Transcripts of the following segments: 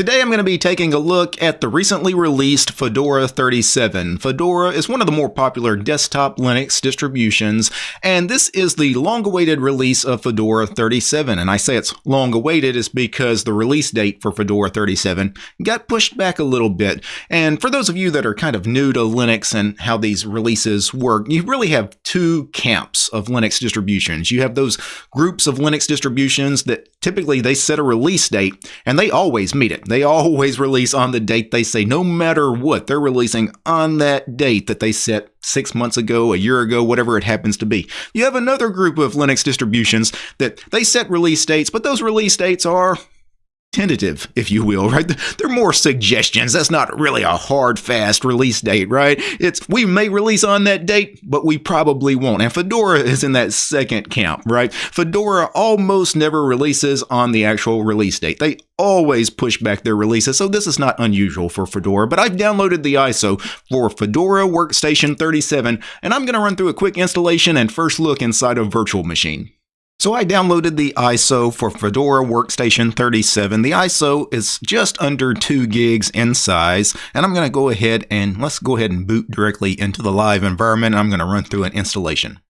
Today I'm going to be taking a look at the recently released Fedora 37. Fedora is one of the more popular desktop Linux distributions, and this is the long-awaited release of Fedora 37. And I say it's long-awaited is because the release date for Fedora 37 got pushed back a little bit. And for those of you that are kind of new to Linux and how these releases work, you really have two camps of Linux distributions. You have those groups of Linux distributions that typically they set a release date and they always meet it. They always release on the date they say, no matter what, they're releasing on that date that they set six months ago, a year ago, whatever it happens to be. You have another group of Linux distributions that they set release dates, but those release dates are tentative, if you will, right? They're more suggestions. That's not really a hard, fast release date, right? It's we may release on that date, but we probably won't. And Fedora is in that second camp, right? Fedora almost never releases on the actual release date. They always push back their releases, so this is not unusual for Fedora. But I've downloaded the ISO for Fedora Workstation 37, and I'm going to run through a quick installation and first look inside a virtual machine. So I downloaded the ISO for Fedora Workstation 37. The ISO is just under 2 gigs in size, and I'm going to go ahead and let's go ahead and boot directly into the live environment. I'm going to run through an installation.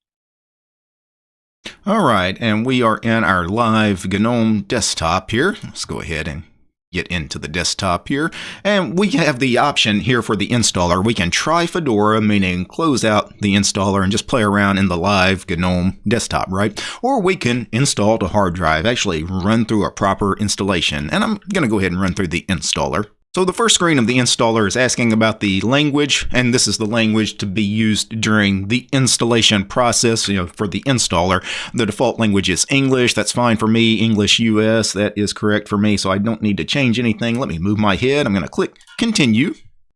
All right, and we are in our live GNOME desktop here. Let's go ahead and get into the desktop here. And we have the option here for the installer. We can try Fedora, meaning close out the installer and just play around in the live GNOME desktop, right? Or we can install to hard drive, actually run through a proper installation. And I'm going to go ahead and run through the installer. So the first screen of the installer is asking about the language, and this is the language to be used during the installation process, you know, for the installer. The default language is English. That's fine for me. English US, that is correct for me, so I don't need to change anything. Let me move my head. I'm going to click continue.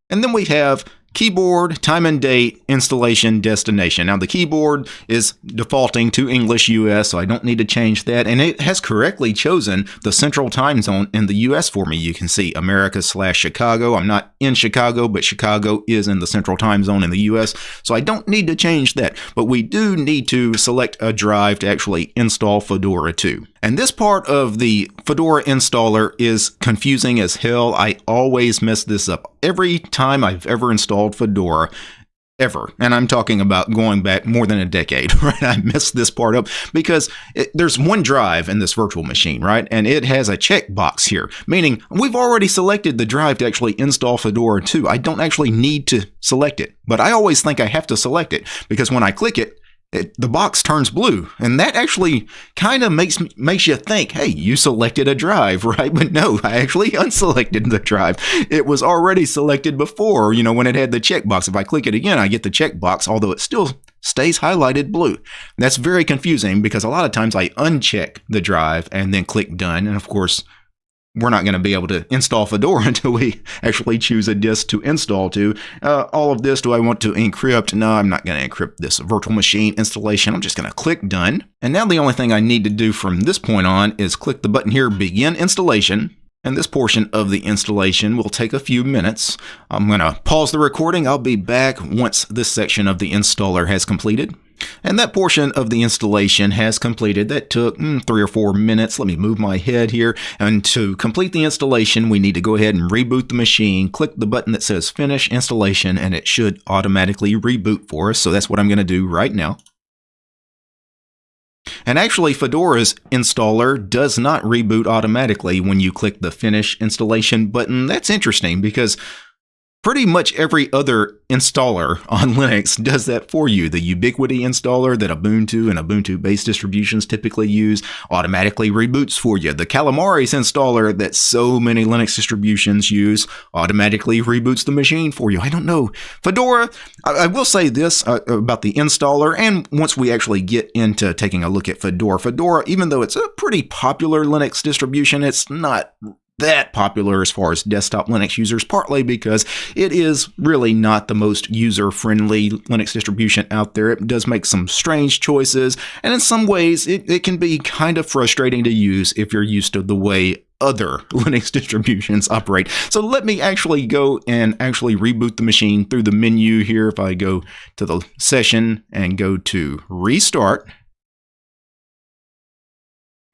And then we have keyboard, time and date, installation, destination. Now the keyboard is defaulting to English US, so I don't need to change that. And it has correctly chosen the central time zone in the US for me. You can see America slash Chicago. I'm not in Chicago, but Chicago is in the central time zone in the US, so I don't need to change that. But we do need to select a drive to actually install Fedora 2. And this part of the Fedora installer is confusing as hell. I always mess this up. Every time I've ever installed Fedora, ever. And I'm talking about going back more than a decade, right? I messed this part up because it, there's one drive in this virtual machine, right? And it has a checkbox here, meaning we've already selected the drive to actually install Fedora 2. I don't actually need to select it, but I always think I have to select it because when I click it, it, the box turns blue, and that actually kind of makes makes you think, "Hey, you selected a drive, right?" But no, I actually unselected the drive. It was already selected before, you know, when it had the checkbox. If I click it again, I get the checkbox, although it still stays highlighted blue. That's very confusing because a lot of times I uncheck the drive and then click done, and of course, we're not going to be able to install Fedora until we actually choose a disk to install to. Uh, all of this, do I want to encrypt? No, I'm not going to encrypt this virtual machine installation. I'm just going to click done. And now the only thing I need to do from this point on is click the button here, begin installation. And this portion of the installation will take a few minutes. I'm going to pause the recording. I'll be back once this section of the installer has completed. And that portion of the installation has completed. That took mm, three or four minutes. Let me move my head here. And to complete the installation, we need to go ahead and reboot the machine. Click the button that says Finish Installation, and it should automatically reboot for us. So that's what I'm going to do right now. And actually, Fedora's installer does not reboot automatically when you click the Finish Installation button. That's interesting because Pretty much every other installer on Linux does that for you. The Ubiquity installer that Ubuntu and Ubuntu based distributions typically use automatically reboots for you. The Calamares installer that so many Linux distributions use automatically reboots the machine for you. I don't know. Fedora, I, I will say this uh, about the installer, and once we actually get into taking a look at Fedora, Fedora, even though it's a pretty popular Linux distribution, it's not that popular as far as desktop Linux users, partly because it is really not the most user friendly Linux distribution out there. It does make some strange choices, and in some ways, it, it can be kind of frustrating to use if you're used to the way other Linux distributions operate. So let me actually go and actually reboot the machine through the menu here. If I go to the session and go to restart,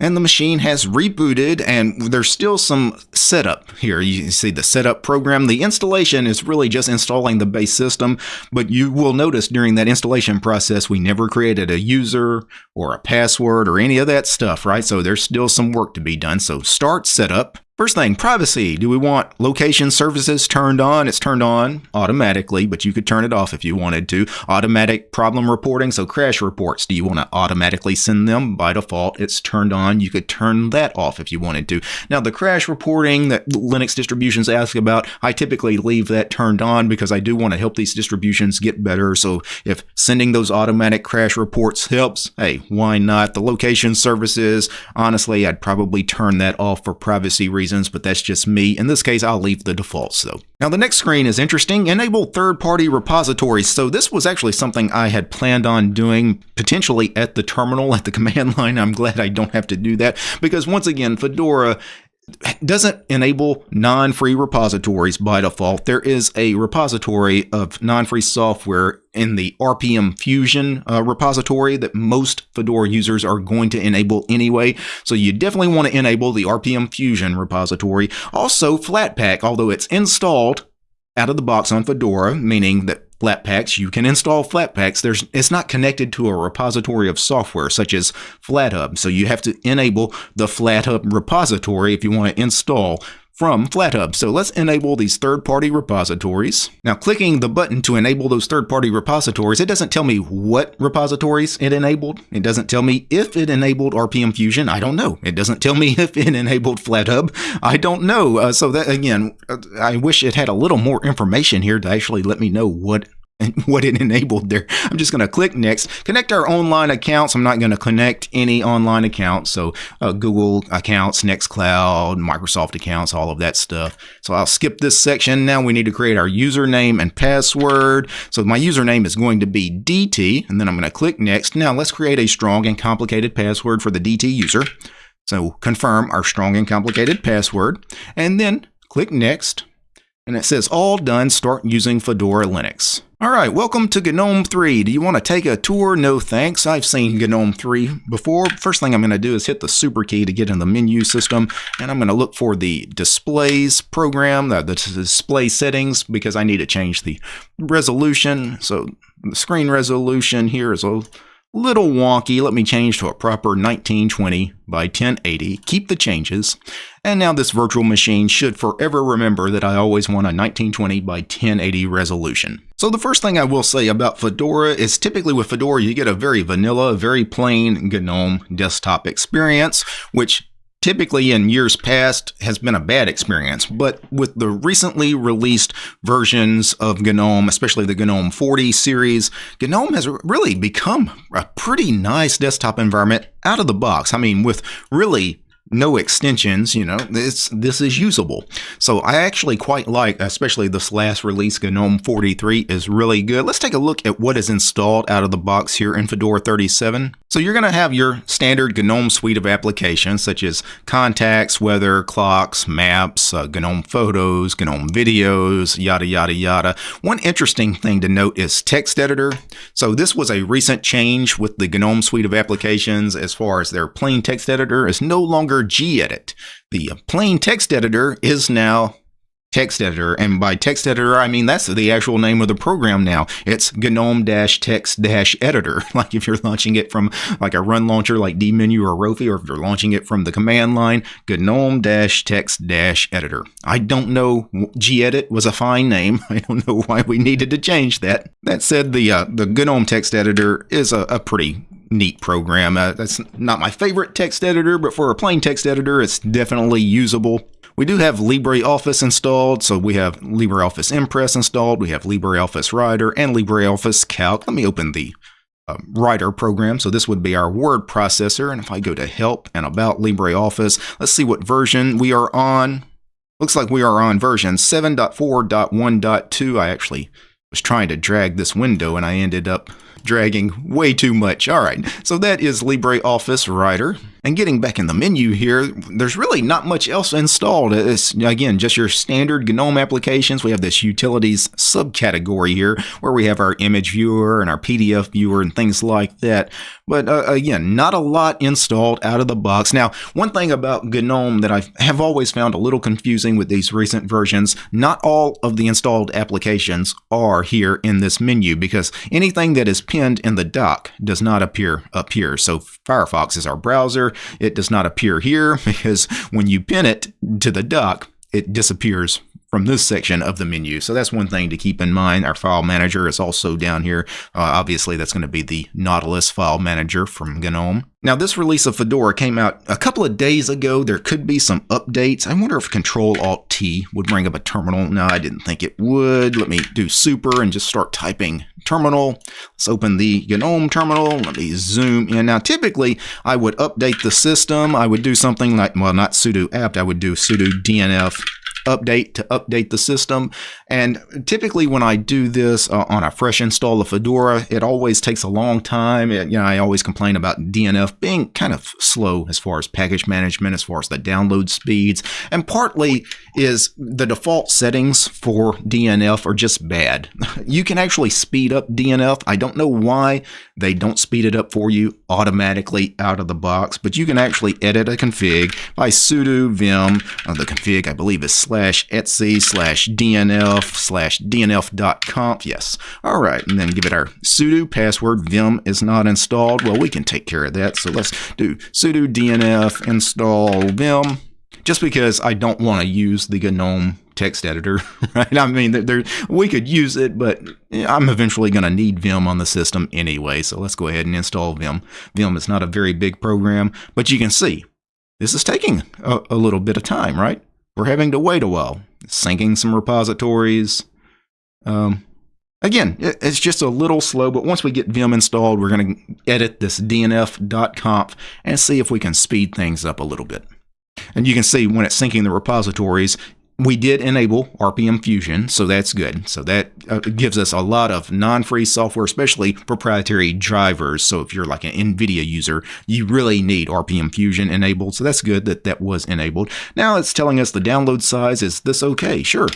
and the machine has rebooted and there's still some setup here. You see the setup program. The installation is really just installing the base system, but you will notice during that installation process, we never created a user or a password or any of that stuff, right? So there's still some work to be done. So start setup. First thing, privacy. Do we want location services turned on? It's turned on automatically, but you could turn it off if you wanted to. Automatic problem reporting, so crash reports. Do you want to automatically send them? By default, it's turned on. You could turn that off if you wanted to. Now, the crash reporting that Linux distributions ask about, I typically leave that turned on because I do want to help these distributions get better. So if sending those automatic crash reports helps, hey, why not? The location services, honestly, I'd probably turn that off for privacy reasons reasons, but that's just me. In this case, I'll leave the defaults though. Now the next screen is interesting. Enable third-party repositories. So this was actually something I had planned on doing potentially at the terminal, at the command line. I'm glad I don't have to do that because once again, Fedora doesn't enable non-free repositories by default. There is a repository of non-free software in the RPM Fusion uh, repository that most Fedora users are going to enable anyway. So you definitely want to enable the RPM Fusion repository. Also Flatpak, although it's installed out of the box on Fedora, meaning that Flatpaks, you can install Flatpaks. There's, it's not connected to a repository of software such as FlatHub, so you have to enable the FlatHub repository if you want to install from FlatHub. So let's enable these third-party repositories. Now clicking the button to enable those third-party repositories, it doesn't tell me what repositories it enabled. It doesn't tell me if it enabled RPM Fusion. I don't know. It doesn't tell me if it enabled FlatHub. I don't know. Uh, so that again, uh, I wish it had a little more information here to actually let me know what and what it enabled there. I'm just going to click next. Connect our online accounts. I'm not going to connect any online accounts. So uh, Google accounts, Nextcloud, Microsoft accounts, all of that stuff. So I'll skip this section. Now we need to create our username and password. So my username is going to be DT, and then I'm going to click next. Now let's create a strong and complicated password for the DT user. So confirm our strong and complicated password, and then click next. And it says all done, start using Fedora Linux. All right, welcome to GNOME 3. Do you want to take a tour? No thanks. I've seen GNOME 3 before. First thing I'm going to do is hit the super key to get in the menu system, and I'm going to look for the displays program, the, the display settings, because I need to change the resolution. So the screen resolution here is a little wonky. Let me change to a proper 1920 by 1080. Keep the changes. And now this virtual machine should forever remember that I always want a 1920 by 1080 resolution. So the first thing I will say about Fedora is typically with Fedora you get a very vanilla, very plain GNOME desktop experience, which typically in years past has been a bad experience, but with the recently released versions of GNOME, especially the GNOME 40 series, GNOME has really become a pretty nice desktop environment out of the box. I mean, with really no extensions, you know, this this is usable. So I actually quite like, especially this last release, GNOME 43 is really good. Let's take a look at what is installed out of the box here in Fedora 37. So you're going to have your standard GNOME suite of applications such as contacts, weather, clocks, maps, uh, GNOME photos, GNOME videos, yada, yada, yada. One interesting thing to note is text editor. So this was a recent change with the GNOME suite of applications as far as their plain text editor is no longer gedit. The plain text editor is now text editor. And by text editor, I mean that's the actual name of the program now. It's GNOME-text-editor. Like if you're launching it from like a run launcher like dmenu or Rofi, or if you're launching it from the command line, GNOME-text-editor. I don't know. gedit was a fine name. I don't know why we needed to change that. That said, the uh, the GNOME text editor is a, a pretty neat program. Uh, that's not my favorite text editor, but for a plain text editor, it's definitely usable. We do have LibreOffice installed, so we have LibreOffice Impress installed, we have LibreOffice Writer, and LibreOffice Calc. Let me open the uh, Writer program. So this would be our word processor. And if I go to Help and About LibreOffice, let's see what version we are on. Looks like we are on version 7.4.1.2. I actually was trying to drag this window and I ended up dragging way too much. All right, so that is LibreOffice Writer. And getting back in the menu here, there's really not much else installed. It's, again, just your standard GNOME applications. We have this utilities subcategory here where we have our image viewer and our PDF viewer and things like that. But uh, again, not a lot installed out of the box. Now, one thing about GNOME that I have always found a little confusing with these recent versions, not all of the installed applications are here in this menu because anything that is pinned in the dock does not appear up here. So Firefox is our browser. It does not appear here because when you pin it to the dock, it disappears from this section of the menu. So that's one thing to keep in mind. Our file manager is also down here. Uh, obviously, that's going to be the Nautilus file manager from GNOME. Now, this release of Fedora came out a couple of days ago. There could be some updates. I wonder if Control Alt T would bring up a terminal. No, I didn't think it would. Let me do super and just start typing terminal. Let's open the GNOME terminal. Let me zoom in. Now, typically, I would update the system. I would do something like, well, not sudo apt. I would do sudo dnf update to update the system. And typically when I do this uh, on a fresh install of Fedora, it always takes a long time. It, you know, I always complain about DNF being kind of slow as far as package management, as far as the download speeds. And partly is the default settings for DNF are just bad. You can actually speed up DNF. I don't know why they don't speed it up for you automatically out of the box, but you can actually edit a config by sudo vim. Uh, the config, I believe, is slash etc slash dnf slash dnf.conf. Yes. All right. And then give it our sudo password. Vim is not installed. Well, we can take care of that. So let's do sudo dnf install vim just because I don't want to use the GNOME text editor, right? I mean, there, we could use it, but I'm eventually going to need Vim on the system anyway. So let's go ahead and install Vim. Vim is not a very big program, but you can see this is taking a, a little bit of time, right? We're having to wait a while, syncing some repositories. Um, again, it's just a little slow, but once we get Vim installed, we're going to edit this dnf.conf and see if we can speed things up a little bit. And you can see when it's syncing the repositories, we did enable RPM Fusion, so that's good. So that uh, gives us a lot of non-free software, especially proprietary drivers. So if you're like an NVIDIA user, you really need RPM Fusion enabled. So that's good that that was enabled. Now it's telling us the download size. Is this okay? Sure.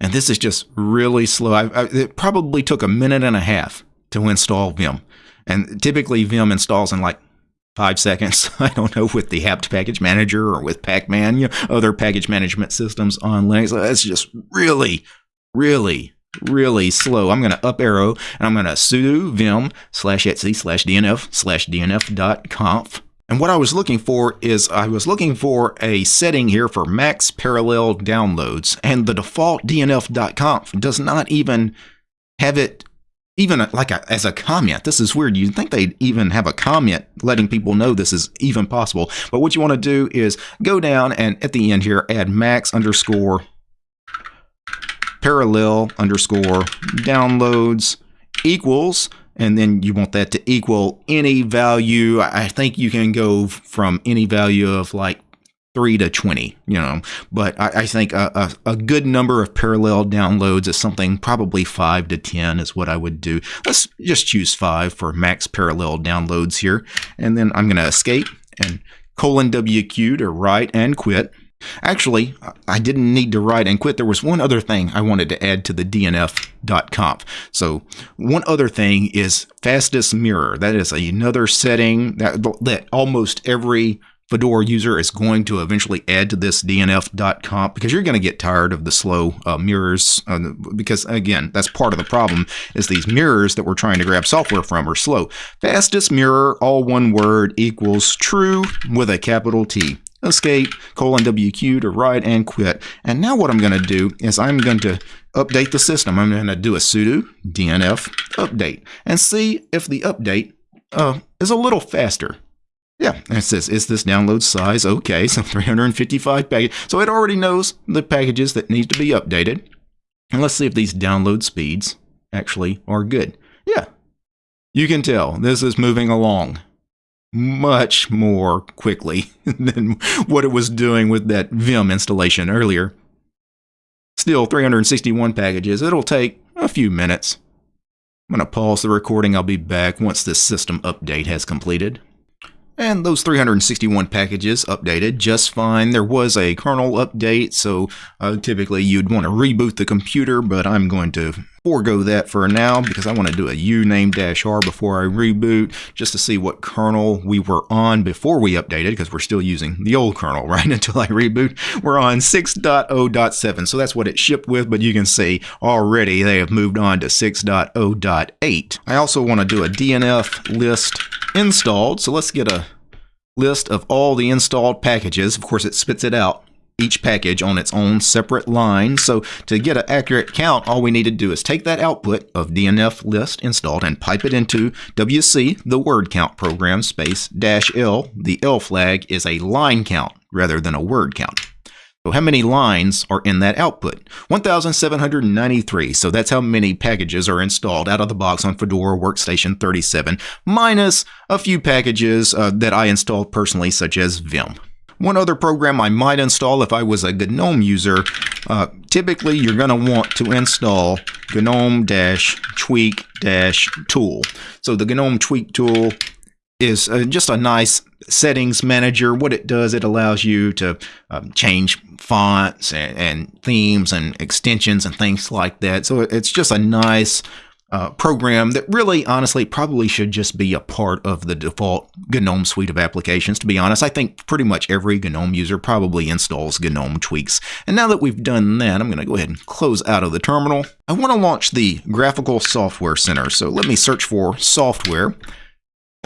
And this is just really slow. I, I, it probably took a minute and a half to install Vim. And typically Vim installs in like five seconds. I don't know with the apt package manager or with Pacman, you know, other package management systems on Linux. That's just really, really, really slow. I'm going to up arrow and I'm going to sudo vim slash etc slash dnf slash dnf dot conf. And what I was looking for is I was looking for a setting here for max parallel downloads, and the default dnf.conf does not even have it even like a, as a comment. This is weird. You'd think they'd even have a comment letting people know this is even possible. But what you want to do is go down and at the end here, add max underscore parallel underscore downloads equals and then you want that to equal any value. I think you can go from any value of like 3 to 20, you know. But I, I think a, a, a, good number of parallel downloads is something probably 5 to 10 is what I would do. Let's just choose 5 for max parallel downloads here. And then I'm going to escape and colon WQ to write and quit. Actually, I didn't need to write and quit. There was one other thing I wanted to add to the DNF.conf. So one other thing is fastest mirror. That is another setting that, that almost every Fedora user is going to eventually add to this dnf.conf because you're going to get tired of the slow uh, mirrors uh, because again that's part of the problem is these mirrors that we're trying to grab software from are slow. Fastest mirror all one word equals true with a capital T. Escape colon wq to write and quit. And now what I'm going to do is I'm going to update the system. I'm going to do a sudo dnf update and see if the update uh, is a little faster yeah, it says, is this download size okay? So 355 packages. So it already knows the packages that need to be updated. And let's see if these download speeds actually are good. Yeah, you can tell this is moving along much more quickly than what it was doing with that Vim installation earlier. Still 361 packages. It'll take a few minutes. I'm going to pause the recording. I'll be back once this system update has completed. And those 361 packages updated just fine. There was a kernel update, so uh, typically you'd want to reboot the computer, but I'm going to forego that for now because I want to do a uname-r before I reboot just to see what kernel we were on before we updated because we're still using the old kernel right until I reboot. We're on 6.0.7 so that's what it shipped with but you can see already they have moved on to 6.0.8. I also want to do a DNF list installed so let's get a list of all the installed packages. Of course, it spits it out each package on its own separate line. So to get an accurate count, all we need to do is take that output of DNF list installed and pipe it into WC, the word count program, space dash L. The L flag is a line count rather than a word count. So how many lines are in that output? 1,793. So that's how many packages are installed out of the box on Fedora Workstation 37, minus a few packages uh, that I installed personally, such as Vim. One other program I might install if I was a GNOME user, uh, typically you're going to want to install GNOME-tweak-tool. So the GNOME tweak tool is uh, just a nice settings manager. What it does, it allows you to um, change fonts and, and, themes and extensions and things like that. So it's just a nice uh, program that really, honestly, probably should just be a part of the default GNOME suite of applications. To be honest, I think pretty much every GNOME user probably installs GNOME tweaks. And now that we've done that, I'm going to go ahead and close out of the terminal. I want to launch the Graphical Software Center. So let me search for software.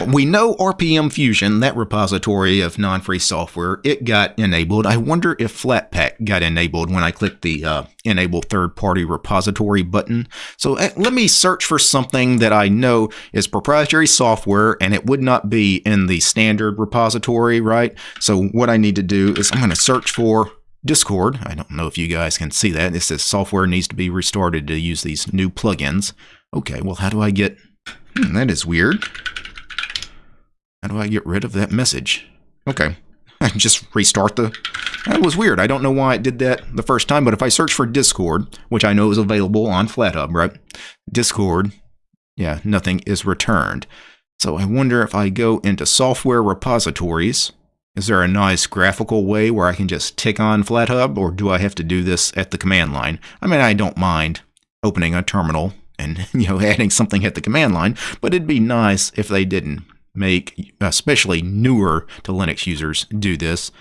We know RPM Fusion, that repository of non-free software, it got enabled. I wonder if Flatpak got enabled when I clicked the uh, Enable Third-Party Repository button. So uh, let me search for something that I know is proprietary software and it would not be in the standard repository, right? So what I need to do is I'm going to search for Discord. I don't know if you guys can see that. It says software needs to be restarted to use these new plugins. Okay, well, how do I get... Hmm, that is weird. How do I get rid of that message? Okay, I can just restart the... That was weird. I don't know why it did that the first time, but if I search for Discord, which I know is available on FlatHub, right? Discord, yeah, nothing is returned. So I wonder if I go into software repositories, is there a nice graphical way where I can just tick on FlatHub, or do I have to do this at the command line? I mean, I don't mind opening a terminal and you know adding something at the command line, but it'd be nice if they didn't make especially newer to Linux users do this.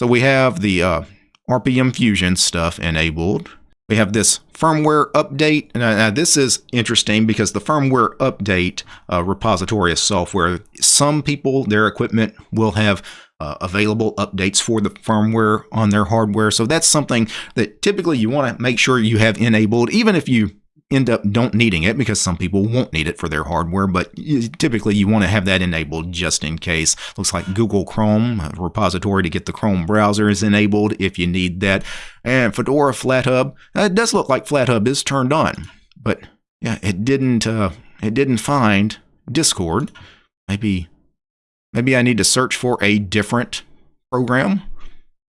So we have the uh, RPM Fusion stuff enabled. We have this firmware update. And uh, this is interesting because the firmware update uh, repository of software, some people, their equipment will have uh, available updates for the firmware on their hardware. So that's something that typically you want to make sure you have enabled, even if you end up don't needing it because some people won't need it for their hardware, but typically you want to have that enabled just in case. Looks like Google Chrome, repository to get the Chrome browser is enabled if you need that. And Fedora FlatHub, uh, it does look like FlatHub is turned on, but yeah, it didn't, uh, it didn't find Discord. Maybe, maybe I need to search for a different program.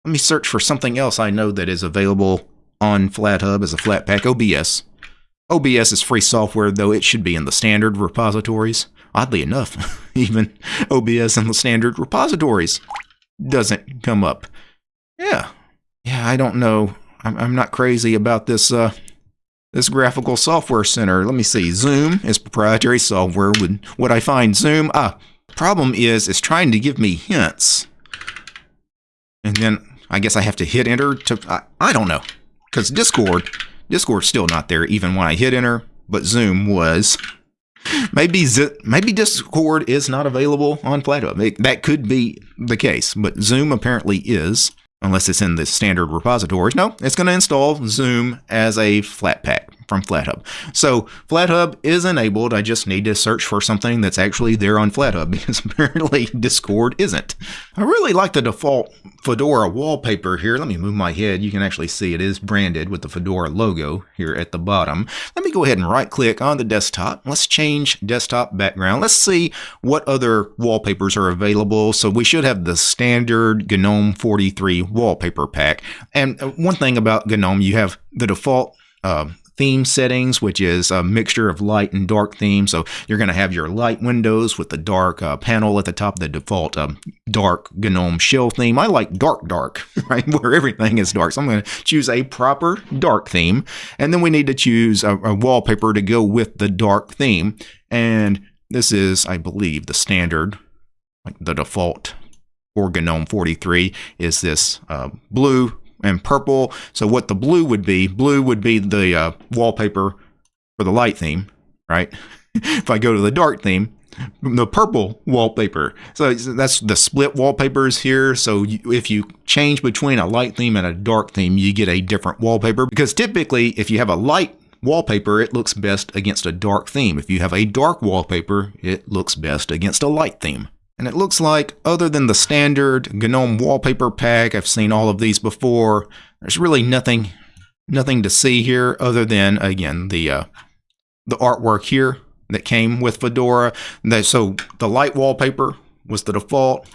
Let me search for something else I know that is available on FlatHub as a Flatpak OBS. OBS is free software, though it should be in the standard repositories. Oddly enough, even OBS in the standard repositories doesn't come up. Yeah, yeah, I don't know. I'm, I'm not crazy about this uh, this graphical software center. Let me see. Zoom is proprietary software. Would would I find Zoom? Ah, problem is, it's trying to give me hints, and then I guess I have to hit enter to. I, I don't know, because Discord Discord's still not there even when I hit enter, but Zoom was. Maybe Z maybe Discord is not available on FlatHub. that could be the case, but Zoom apparently is, unless it's in the standard repositories. No, it's going to install Zoom as a Flatpak from FlatHub. So FlatHub is enabled. I just need to search for something that's actually there on FlatHub because apparently Discord isn't. I really like the default Fedora wallpaper here. Let me move my head. You can actually see it is branded with the Fedora logo here at the bottom. Let me go ahead and right click on the desktop. Let's change desktop background. Let's see what other wallpapers are available. So we should have the standard GNOME 43 wallpaper pack. And one thing about GNOME, you have the default uh, theme settings, which is a mixture of light and dark theme. So you're going to have your light windows with the dark uh, panel at the top, the default um, dark GNOME shell theme. I like dark, dark, right, where everything is dark. So I'm going to choose a proper dark theme. And then we need to choose a, a wallpaper to go with the dark theme. And this is, I believe, the standard, like the default for GNOME 43 is this uh, blue and purple. So what the blue would be, blue would be the uh, wallpaper for the light theme, right? if I go to the dark theme, the purple wallpaper. So that's the split wallpapers here. So if you change between a light theme and a dark theme, you get a different wallpaper because typically if you have a light wallpaper, it looks best against a dark theme. If you have a dark wallpaper, it looks best against a light theme. And it looks like, other than the standard GNOME wallpaper pack, I've seen all of these before, there's really nothing nothing to see here other than, again, the, uh, the artwork here that came with Fedora. So the light wallpaper was the default.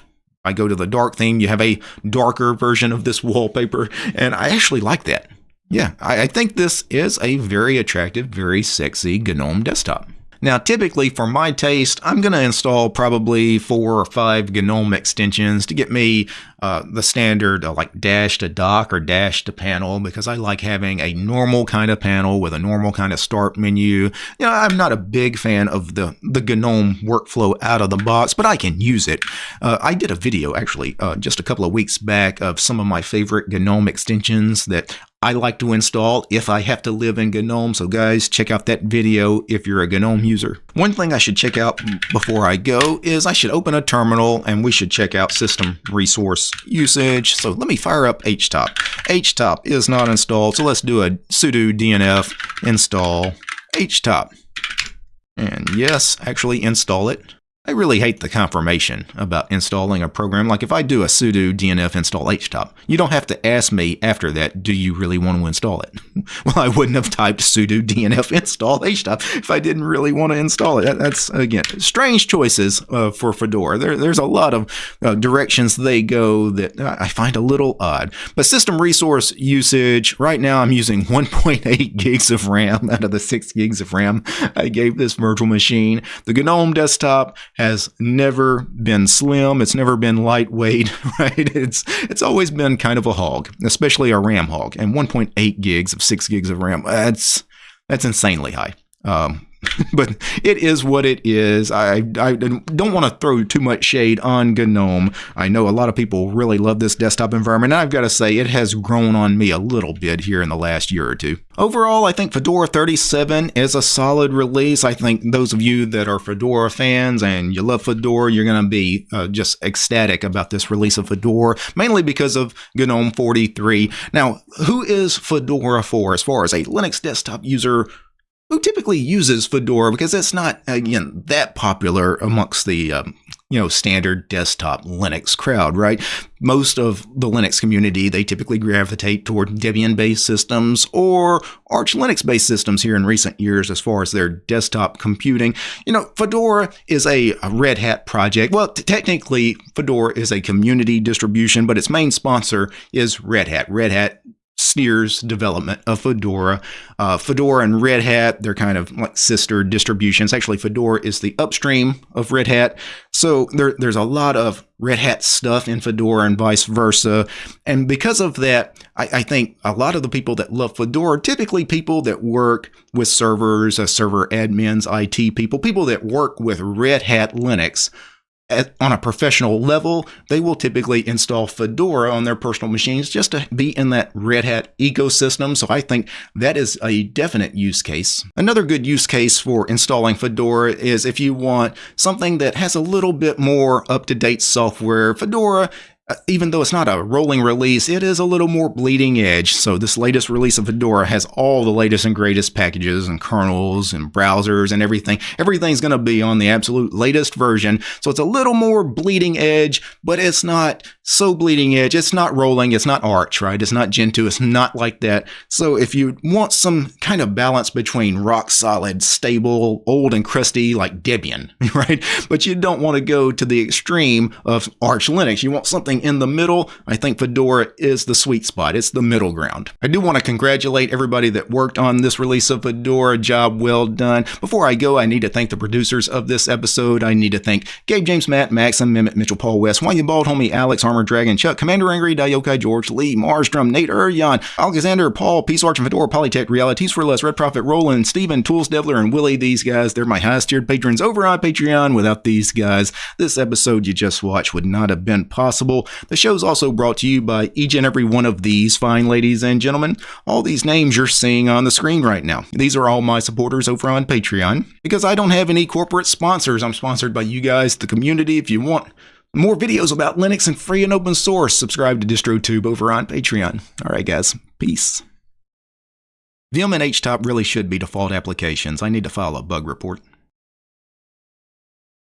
I go to the dark theme, you have a darker version of this wallpaper, and I actually like that. Yeah, I, I think this is a very attractive, very sexy GNOME desktop. Now, typically for my taste, I'm going to install probably four or five GNOME extensions to get me uh, the standard uh, like dash to dock or dash to panel because I like having a normal kind of panel with a normal kind of start menu. You know, I'm not a big fan of the, the GNOME workflow out of the box, but I can use it. Uh, I did a video actually uh, just a couple of weeks back of some of my favorite GNOME extensions that I like to install if I have to live in GNOME. So guys, check out that video if you're a GNOME user. One thing I should check out before I go is I should open a terminal and we should check out system resource usage. So let me fire up htop. htop is not installed, so let's do a sudo dnf install htop. And yes, actually install it. I really hate the confirmation about installing a program. Like if I do a sudo dnf install htop, you don't have to ask me after that, do you really want to install it? well, I wouldn't have typed sudo dnf install htop if I didn't really want to install it. That's, again, strange choices uh, for Fedora. There, there's a lot of uh, directions they go that I find a little odd. But system resource usage, right now I'm using 1.8 gigs of RAM out of the 6 gigs of RAM I gave this virtual machine. The GNOME desktop has never been slim. It's never been lightweight, right? It's it's always been kind of a hog, especially a RAM hog. And 1.8 gigs of 6 gigs of RAM, that's that's insanely high. Um, but it is what it is. I, I don't want to throw too much shade on GNOME. I know a lot of people really love this desktop environment, and I've got to say it has grown on me a little bit here in the last year or two. Overall, I think Fedora 37 is a solid release. I think those of you that are Fedora fans and you love Fedora, you're going to be uh, just ecstatic about this release of Fedora, mainly because of GNOME 43. Now, who is Fedora for as far as a Linux desktop user who typically uses Fedora because it's not again that popular amongst the um, you know standard desktop Linux crowd, right? Most of the Linux community they typically gravitate toward Debian-based systems or Arch Linux-based systems here in recent years as far as their desktop computing. You know, Fedora is a, a Red Hat project. Well, technically, Fedora is a community distribution, but its main sponsor is Red Hat. Red Hat Sneer's development of Fedora. Uh, Fedora and Red Hat, they're kind of like sister distributions. Actually, Fedora is the upstream of Red Hat. So there, there's a lot of Red Hat stuff in Fedora and vice versa. And because of that, I, I think a lot of the people that love Fedora typically people that work with servers, uh, server admins, IT people, people that work with Red Hat Linux at, on a professional level, they will typically install Fedora on their personal machines just to be in that Red Hat ecosystem. So I think that is a definite use case. Another good use case for installing Fedora is if you want something that has a little bit more up-to-date software. Fedora uh, even though it's not a rolling release, it is a little more bleeding edge. So this latest release of Fedora has all the latest and greatest packages and kernels and browsers and everything. Everything's going to be on the absolute latest version. So it's a little more bleeding edge, but it's not so bleeding edge. It's not rolling. It's not Arch, right? It's not Gentoo. It's not like that. So if you want some kind of balance between rock solid, stable, old and crusty like Debian, right? But you don't want to go to the extreme of Arch Linux. You want something in the middle. I think Fedora is the sweet spot. It's the middle ground. I do want to congratulate everybody that worked on this release of Fedora. Job well done. Before I go, I need to thank the producers of this episode. I need to thank Gabe James, Matt, Maxim, Mehmet, Mitchell, Paul West, You Bald Homie, Alex, Armor Dragon, Chuck, Commander Angry, Dayokai, George, Lee, Marstrom, Nate Uryan, Alexander, Paul, Peace Arch, and Fedora, Polytech, Realities for Less, Red Prophet, Roland, Steven, Tools Devler, and Willie. These guys, they're my highest tiered patrons over on Patreon. Without these guys, this episode you just watched would not have been possible. The show's also brought to you by each and every one of these fine ladies and gentlemen. All these names you're seeing on the screen right now. These are all my supporters over on Patreon. Because I don't have any corporate sponsors, I'm sponsored by you guys, the community. If you want more videos about Linux and free and open source, subscribe to DistroTube over on Patreon. All right, guys. Peace. Vim and HTOP really should be default applications. I need to file a bug report.